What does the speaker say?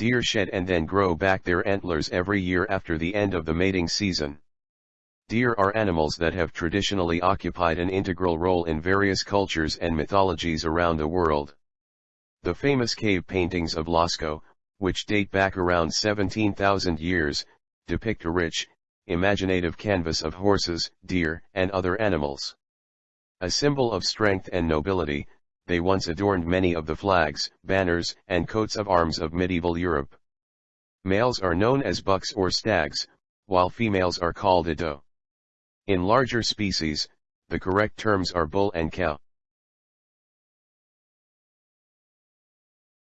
Deer shed and then grow back their antlers every year after the end of the mating season. Deer are animals that have traditionally occupied an integral role in various cultures and mythologies around the world. The famous cave paintings of Lascaux, which date back around 17,000 years, depict a rich, imaginative canvas of horses, deer, and other animals. A symbol of strength and nobility, they once adorned many of the flags, banners, and coats of arms of medieval Europe. Males are known as bucks or stags, while females are called a doe. In larger species, the correct terms are bull and cow.